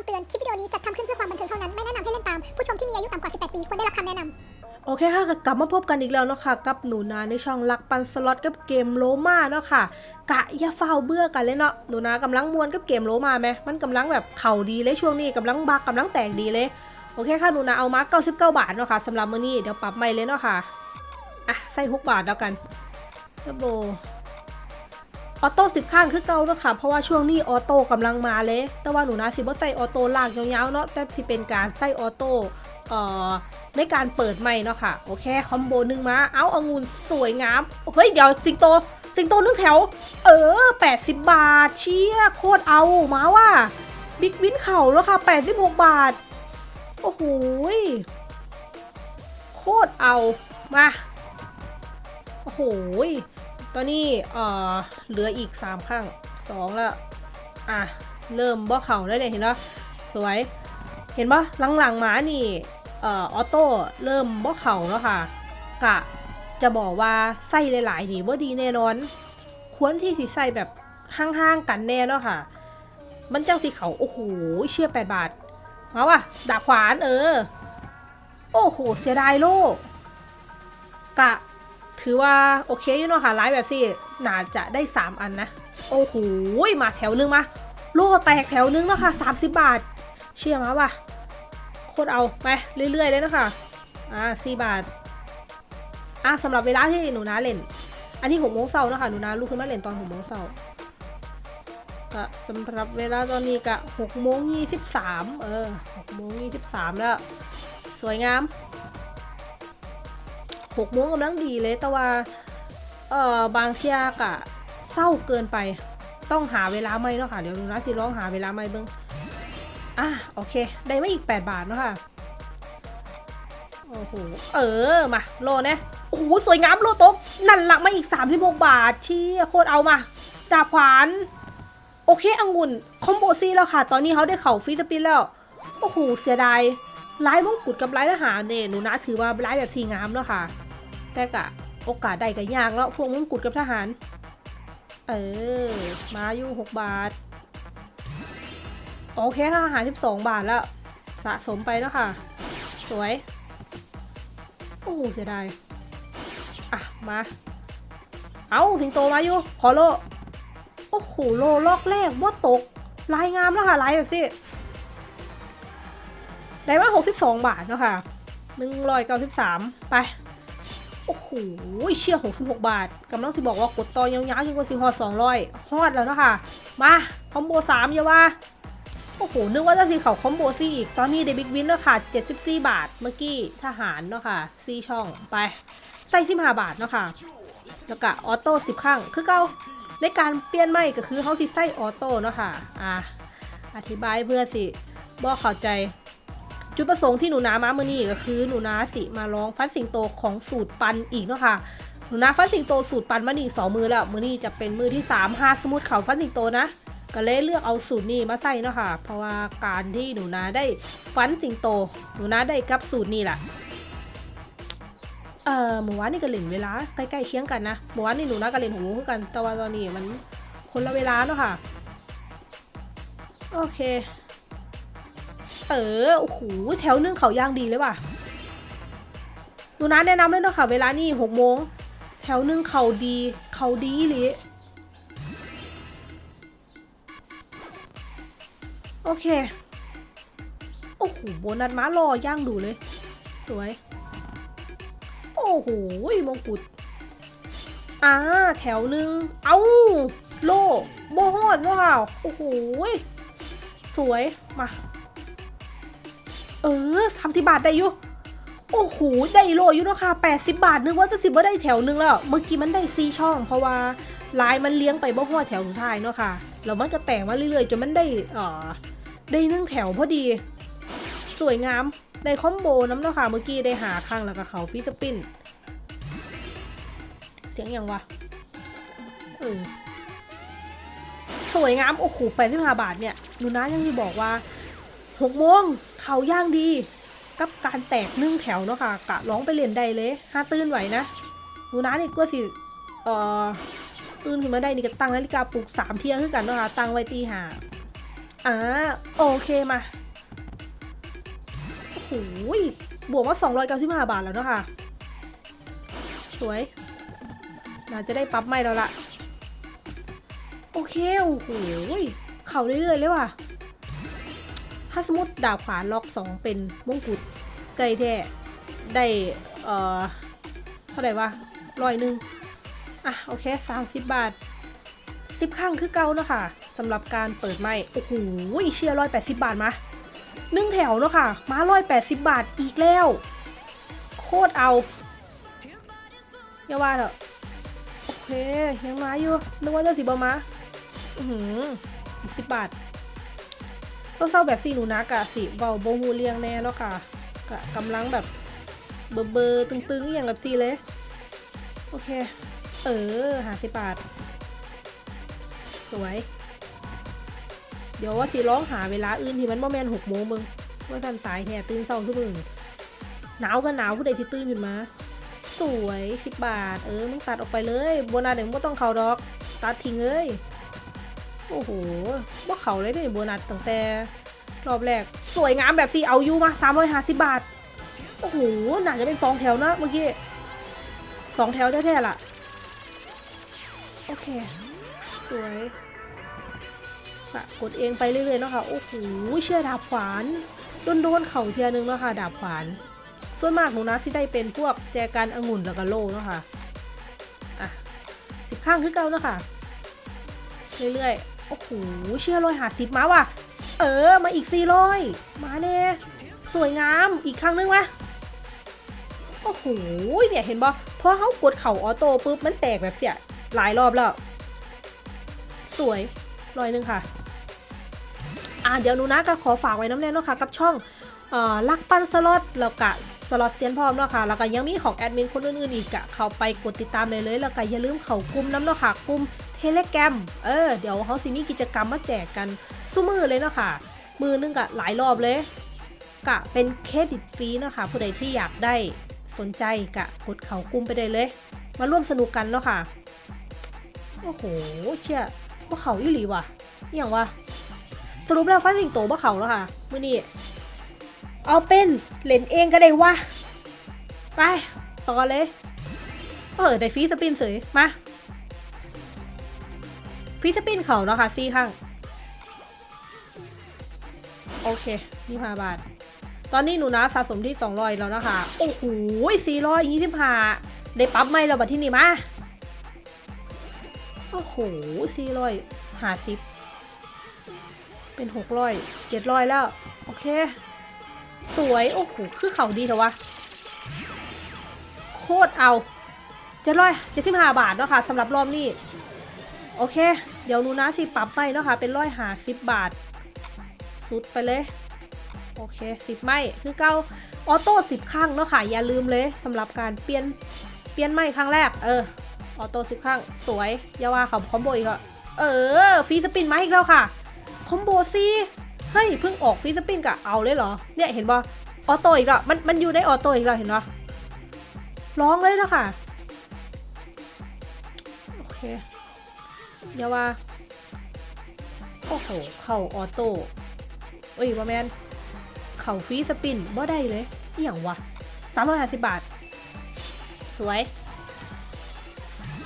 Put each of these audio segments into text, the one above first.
คำเตือน คลิปวิดีโอนี้จัดทำขึ้นเพื่อความบันเทิงเท่านั้น ไม่แนะนำให้เล่นตาม ผู้ชมที่มีอายุต่ำกว่า 18 ปี ควรได้รับคำแนะนำ โอเคค่ะกลับมาพบกันอีกแล้วเนาะค่ะ กับหนูนาในช่องรักปั่นสล็อตกับเกม Roma เนาะค่ะ กะอย่าเฝ้าเบื่อกันเลยเนาะ หนูนากำลังม่วนกับเกม Roma ไหมมันกำลังแบบเข่าดีเลยช่วงนี้กำลังบักกำลังแตกดีเลย โอเคค่ะหนูนาเอามา99 บาทเนาะค่ะสำหรับมื้อนี้เดี๋ยวปรับใหม่เลยเนาะค่ะ อะใส่6บาทแล้วกันกระโบ auto สิบครั้งคือเก่าเนาะค่ะ เพราะว่าช่วงนี้ auto กำลังมาเลย แต่ว่าหนูนาสิบ่ใส่ auto ลากยาวๆเนาะ แต่ที่เป็นการใส่ auto เอ่อในการเปิดใหม่เนาะค่ะ โอเค combo หนึ่งมา เอาองุ่นสวยงาม เฮ้ย เดี๋ยวสิงโต สิงโตนึ่งแถว เออ 80 บาท เชี่ย โคตรเอามาว่า big win เข่าแล้วค่ะ 86 บาท โอ้โหโคตรเอา มา โอ้โห ตอนนี้เอ่อเหลืออีก3ข้าง2แล้วอะ เริ่มบ่เข่าแล้เนี่ยเห็นปะสวย เห็นปะหลังๆมานี่เอ่อออโต้เริ่มบ่เข่าแล้วค่ะ กะจะบอกว่าใส่หลายๆดีว่าดีแน่นอน ควรที่สิใส่แบบห่างๆกันแน่เนาะค่ะ มันเจังสิเขาโอ้โหเชี่ยแปดบาทมาว่ะดาบขวานเออ โอ้โห เสียดายโลกะ ถือว่าโอเคอยู่เนาะค่ะไลฟ์แบบสิน่าจะได้ 3 อันนะ โอ้โหมาแถวนึงมา โลแตกแถวนึงแล้วค่ะ30 บาท เชื่อมาว่ะโคตรเอาไปเรื่อย ๆ เลยนะคะอ่าสี่บาทอะสำหรับเวลาที่หนูนาเล่น อันนี้หกโมงเช้านะคะหนูนาลุกขึ้นมาเล่นตอนหกโมงเช้าก็สำหรับเวลาตอนนี้กะหกโมงยี่สิบสามเออหกโมงยี่สิบสามแล้ว สวยงาม หกโมงกำลังดีเลย แต่ว่าเอ่อบางเที่ยกะเศร้าเกินไป ต้องหาเวลาไม่เนาะค่ะ เดี๋ยวหนูนาสิร้องหาเวลาไม่เบิ้งอะโอเค ได้ไม่อีก 8 บาทเนอะค่ะ โอ้โห เออ มาโลเนี่โอ้โห สวยงามโลต๊ะนั่นรักมาอีก36บาทเชี่ยโคตรเอามาดาบขวาน โอเคองุ่น combo ซีแล้วค่ะ ตอนนี้เขาได้เข่า free spin แล้ว โอ้โห เสียดายลายมงกุฎกับลายทหารเนี่ยหนูนะถือว่าลายแบบทีงามแล้วค่ะ แต่กะโอกาสได้ก็ยากแล้วพวกมงกุฎกับทหาร เออ มาอยู่6บาท โอเคค่ะทหาร12บาทแล้ว สะสมไปแล้วค่ะ สวย โอ้เสียดาย อะ มา เอาสิงโตมาอยู่ ขอโล โอ้โห โลลอกแรกว่าตก ลายงามแล้วค่ะ ลายแบบสิได้มา62บาทเนาะค่ะ193ไป โอ้โหเชี่ย66 บาทกำลังสิบอกว่ากดต่อยาวๆยิ่งกว่าสิฮอด200 ฮอดแล้วเนาะค่ะมาคอมโบ3อย่าว่าโอ้โห นึกว่าจะสีเขา combo ซี่อีก ตอนนี้ได้ big win แล้วค่ะ 74 บาท เมื่อกี้ทหารเนาะค่ะซีช่องไป ใส่15บาทเนาะค่ะ แล้วก็ auto 10ครั้งคือเก่าในการเปลี่ยนใหม่ก็คือเขาสิใส่ auto เนาะค่ะ อะอธิบายเพื่อสิบอกเข้าใจ จุดประสงค์ที่หนูนามามื้อนี้ก็คือหนูนาสิมาลองฟันสิงโตของสูตรปั่นอีกเนาะค่ะหนูนาฟันสิงโตสูตรปั่นมานี่สองมื้อแล้วมื้อนี้จะเป็นมื้อที่3หาสมุดเขาฟันสิงโตนะก็เลยเลือกเอาสูตรนี้มาใส่เนาะค่ะ เพราะว่าการที่หนูนาได้ฟันสิงโต หนูนาได้กับสูตรนี้แหละเอ่อเมื่วานนี่ก็เล่นเวลาใกล้ๆเคียงกันนะเมื่วานนี่หนูนาก็เล่นหกโมงคือกันแต่ว่าตอนนี้มันคนละเวลาเนาะค่ะ โอเค เออโอ้โหแถวนึงเขาย่างดีเลยว่ะหนูนาแนะนำเลยเนาะค่ะ เวลานี่หกโมงแถวนึงเขาดีเขาดีอีหรืโอเค โอ้โหโบนัสม้ารอย่างดูเลย สวย โอ้โหมงกุฎอ่าแถวหนึ่งเอาโลโบฮอดว้าวโอ้โหสวย มา ออสามสิบาทได้อยู่โอ้โหได้โลอยู่เนาะค่ะแปดสิบาทนึกว่าจะสิบว่าได้แถวหนึงแล้ว เมื่อกี้มันได้ซีช่อง เพราะว่าลายมันเลี้ยงไปบ่ฮอดแถวสุดท้ายเนาะค่ะแล้วมันจะแต่งมาเรื่อยๆจนมันได้เอ่อได้นึ่งแถวพอดี สวยงามได้คอมโบน้ำเนาะค่ะเมื่อกี้ได้หาข้างแล้วก็เขาฟิสปินเสียงยังวะเออสวยงามโอ้โหแปดสิบห้าบาทเนี่ยหนูนะยังที่บอกว่า หกโมงเขาย่างดี กับการแตกนึ่งแถวเนาะค่ะ กะร้องไปเรียนได้เลยห้าตื่นไหวนะหนูนะนี่ก็สิเอ่อตื่นขึ้นมาได้นี่ก็ตั้งนาฬิกาปลุกสามเที่ยงขึ้นกันเนาะค่ะ ตั้งไว้ตีห้าอ่าโอเคมาโอ้โหยบวกมา295บห้าบาทแล้วเนาะค่ะ สวยน่าจะได้ปั๊บไม่แล้วละโอเค โอ้โหยเข่าเรื่อยๆเลยว่ะ ถ้าสมมติดาบขวาล็อก 2 เป็นมงกุฎไกลแท้ได้เอ่อเท่าไหร่วะร้อยหนึ่งอะโอเค30บาท10ข้างคือเก่าเนาะค่ะสำหรับการเปิดไม่โอ้โหเชียร์ร้อยแปดสิบบาทมาหนึ่งแถวเนาะค่ะ มาร้อยแปดสิบบาทอีกแล้ว โคตรเอาอย่าว่าเถอะโอเคยังมาอยู่นึกว่าจะสิบมาอือหือสิบบาท ต้องเศร้าแบบสีหนูนักอะสิเบาโบฮูเลียงแน่เนาะค่ะกะกำลังแบบเบอร์เบอร์ตึงๆอย่างแบบสีเลย โอเค เออหาสิบาท สวย เดี๋ยวว่าสิร้องหาเวลาอื่นที่มันบ่แมนหกโมงมึงว่าทันตายแท้ตื่นเศร้าทุกมึงหนาวก็หนาวผู้ใดที่ตื่นขึ้นมา สวยสิบบาท เออมึงตัดออกไปเลยโบนัสเดี๋ยวมึงบ่ต้องเขาดอก ตัดทิ้งเลย โอ้โหว่าเขาเลยเนี่ยโบนัสตั้งแต่รอบแรก สวยงามแบบสี่เอาอยู่มาสามร้อยห้าสิบบาท โอ้โหน่าจะเป็นสองแถวนะเมื่อกี้สองแถวแท้ๆล่ะ โอเค สวยกะกดเองไปเรื่อยๆเนาะค่ะ โอ้โห เชื่อดาบขวาน โดนๆเข่าเทียนึงเนาะค่ะ ดาบขวาน ส่วนมากหนูนะที่ได้เป็นพวกแจกันองุ่นแล้วก็โล่เนาะค่ะ อะ สิบข้างคือเก่าเนาะค่ะ เรื่อยๆ โอ้โห เชื่อร้อยหาสิบมาว่ะ เออ มาอีกสี่ร้อยมาเน่สวยงาม อีกครั้งนึงวะโอ้โห เนี่ยเห็นบ่พอเขากดเข่าออโต้ปุ๊บ มันแตกแบบเสียหลายรอบแล้ว สวยร้อยหนึ่งค่ะ อ่าเดี๋ยวหนูนาก็ขอฝากไว้นำแน่เนาะค่ะ กับช่องเอ่อรักปั่นสล็อตแล้วก็สล็อตเซียนพร้อมเนาะค่ะ แล้วก็ยังมีของแอดมินคนอื่นๆอีกอะเข้าไปกดติดตามเลยเลย แล้วก็อย่าลืมเข้ากลุ่มนำเนาะค่ะกลุ่ม Telegram เออเดี๋ยวเขาสิมีกิจกรรมมาแจกกันสู่มื้อเลยเนาะค่ะมื้อนึงกะหลายรอบเลย กะเป็นเครดิตฟรีเนาะค่ะผู้ใดที่อยากได้สนใจกะกดเขากลุ่มไปได้เลย มาร่วมสนุกกันเนาะค่ะโอ้โหเชี่ยว่าเขาอีหลีว่ะอย่างวะสรุปแล้วฟันสิงโตว่าเขาแล้วค่ะมื่อนี้เอาเป็นเล่นเองก็ได้วะไปต่อเลยเออได้ฟรีสปินเสยมา ฟรีสปินเขาเนาะค่ะซี่ข้าง โอเคนี่ห้าบาท ตอนนี้หนูนะสะสมที่200แล้วนะคะ โอ้โห425ได้ปั๊บไหม่แล้วบัดที่นี่มา โอ้โหสี่ร้อยห้าสิบเป็นหกร้อยเจ็ดร้อยแล้ว โอเค สวย โอ้โห คือเขาดีเถอะวะ โคตรเอาเจ็ดร้อยเจ็ดสิบห้าบาทเนาะค่ะสำหรับรอบนี้ โอเค เดี๋ยวนูนะสิปรับไปเนาะค่ะ เป็นร้อยหาสิบบาท สุดไปเลย โอเคสิบไม่คือเก่า auto สิบครั้งเนาะค่ะ อย่าลืมเลยสำหรับการเปลี่ยน เปลี่ยนใหม่ครั้งแรก เออ auto สิบครั้ง สวย อย่าว่าเขา combo อีกแล้วเออ free spin มาอีกแล้วค่ะ combo ซีเฮ้ย เพิ่งออก free spin กะเอาเลยเหรอ เนี่ยเห็นบ่ auto อีกแล้วมัน มันอยู่ใน auto อีกแล้วเห็นบ่ร้องเลยแล้วค่ะ โอเค อย่าว่า โอ้โห เข่าออโต้เอ้ยว่าแมน เข่าฟรีสปินบ่ได้เลยอหย่างวะสามร้อยห้าสิบบาท สวย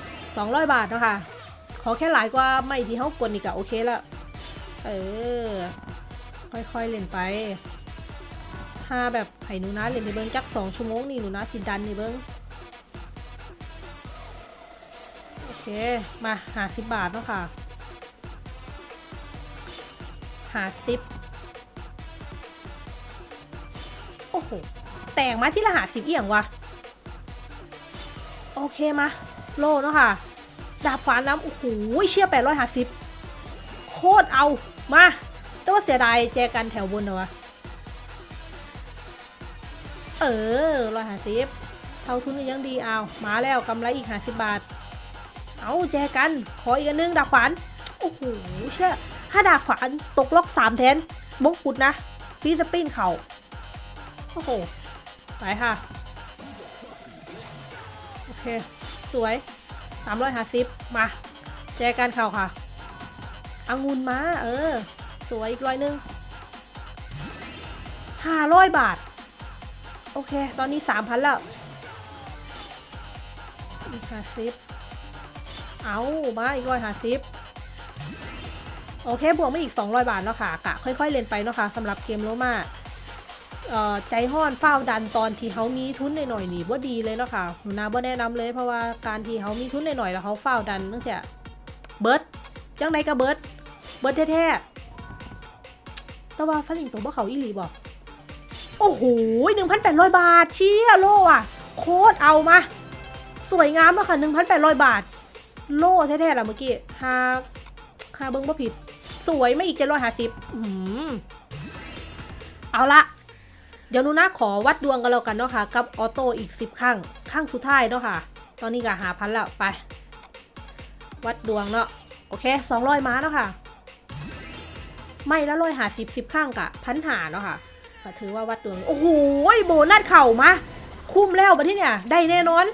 200บาทเนาะคะขอแค่หลายกว่าไม่ที่เขากดนี่ก็โอเคล้วเออ ค่อยๆเล่นไปถ้าแบบไห้หนูนะเล่นในเบิ้งจักสองชั่วโมงนี่หนูนะสิดันในเบิ้ง มาหาสิบบาทเนาะค่ะหาสิบโอ้โห แต่งมาที่ละหาสิบเอียงวะ โอเคมา โลเนาะค่ะ ดาบขวานน้ำ โอ้โห เชี่ยแปดร้อยหาสิบโคตรเอา มาแต่ว่าเสียดายแจกันแถวบนเหรอวะ เออร้อยห้าสิบเท่าทุนยังดีเอา มาแล้วกำไรอีกห้าสิบบาท เอาแจกันขออีกอันนึงดาบขวานโอ้โหเชี่ยถ้าดาบขวานตกล็อกสามแทนมงกุฎนะฟีสปินเขาโอ้โหไปค่ะ โอเค สวยสามร้อยห้าสิบมา แจกันเข่าค่ะองุ่นมาเออ สวยอีกร้อยหนึงห้าร้อยบาท โอเค ตอนนี้สามพันแล้วอีกห้าสิบ เอามาอีกร้อยห้าสิบโอเคบวกมาอีก 200 บาทเนาะค่ะกะค่อยๆเล่นไปเนาะค่ะสำหรับเกมโลมาใจห้อนเฝ้าดันตอนที่เขามีทุนหน่อยๆนี่ว่าดีเลยเนาะค่ะหนูนาบ่แนะนำเลยเพราะว่าการที่เขามีทุนหน่อยๆแล้วเขาเฝ้าดันตั้งแต่เบิร์ดจังไดก็เบิร์ดเบิร์ดแท้ๆแต่ว่าฟันอิงตัวบ่เขาอีหลีบอกโอ้โห1,800บาทเชี่ยโลอะ โคตรเอามา สวยงามอะค่ะ1,800บาท โล่แท้ๆล่ะเมื่อกี้หาหาเบิ้งบ่ผิด สวยไม่อีกเจ็ดร้อยห้าสิบเอาละเดี๋ยวนูนะขอวัดดวงกันแล้วกันเนาะค่ะ กับออโต้อีกสิบครั้งครั้งสุดท้ายเนาะค่ะ ตอนนี้ก็หาพันแล้วไป วัดดวงเนาะโอเคสองร้อยม้าเนาะค่ะ ไม่ละร้อยหาสิบสิบข้างกะพันหาเนาะค่ะก็ถือว่าวัดดวง โอ้โหโบนัสเข่ามา คุ้มแล้วมาที่เนี่ย ได้แน่นอน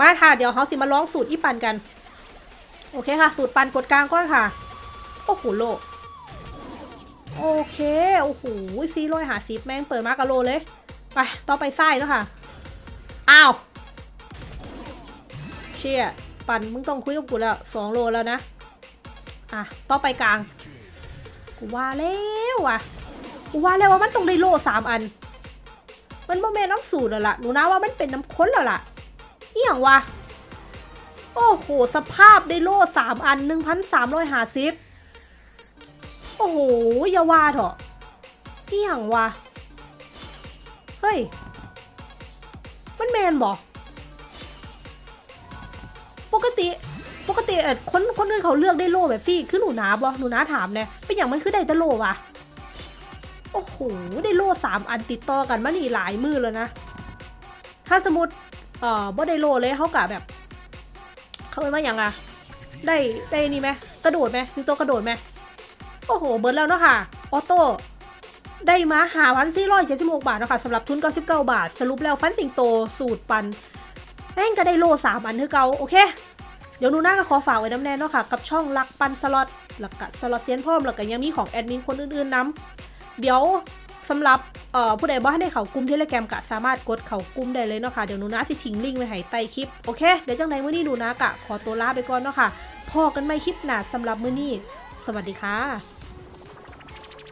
มาค่ะ เดี๋ยวเขาสิมาร้องสูตรอีปันกัน โอเคค่ะ สูตรปันกดกลางก่อนค่ะ โอ้โหโล โอเค โอ้โหซีร้อยหาซิปแม่งเปิดมากะโลเลย ไป ต่อไปไส้แล้วค่ะ อ้าว เชี่ย ปันมึงต้องคุยกับกูแล้วสองโลแล้วนะ อะ ต่อไปกลาง กูว่าแล้วว่ะ กูว่าแล้วว่ามันต้องได้โลสามอัน มันโมเมนต์น้ำสูตรแล้วล่ะ หนูนะว่ามันเป็นน้ำข้นแล้วล่ะ เอี่ยงวะ โอ้โห สภาพได้โล่สามอันหนึ่งพันสามร้อยหาซิปโอ้โหอย่าว่าเถอะเอี่ยงวะ เฮ้ย มันแมนบอกปกติปกติเออคนคนอื่นเขาเลือกได้โล่แบบพี่คือหนูนาบอหนูนาถามเนี่ยเป็นอย่างมันคือได้ต่โล่วะโอ้โหได้โล่สามอันติดต่อกันมานี่หลายมือแล้วนะ ถ้าสมมติ เอ่อบ่ได้โลเลยเขากะแบบ เขาเป็นว่าอย่างอะได้ได้นี่ไหมกระโดดไหมมีตัวกระโดดไหมโอ้โห เบิ้ดแล้วเนาะค่ะ auto ได้มาห้าพันสี่ร้อยเจ็ดสิบหกบาทเนาะคะสำหรับทุนเก้าสิบเก้าบาท สรุปแล้วฟันสิงโตสูตรปั่นแม่งก็ได้โลสามอันคือเก่าโอเค เดี๋ยวหนูนาก็ขอฝากไว้น้ำแน่นเนาะค่ะ กับช่องรักปั่นสล็อตหลักกะสล็อตเซียนพร้อมหลักกะยังมีของแอดมินคนอื่นๆนำเดี๋ยว สำหรับเอ่อผู้ใดบ่ให้ได้เขากลุ่ม Telegram กะสามารถกดเขากลุ่มได้เลยเนาะค่ะเดี๋ยวหนูนะสิทิ้งลิงก์ไว้ให้ใต้คลิปโอเคเดี๋ยวจังใดมื้อนี้หนูนะกะขอตัวลาไปก่อนเนาะค่ะพอกันไม่คลิปหนาสำหรับมื้อนี้ สวัสดีค่ะ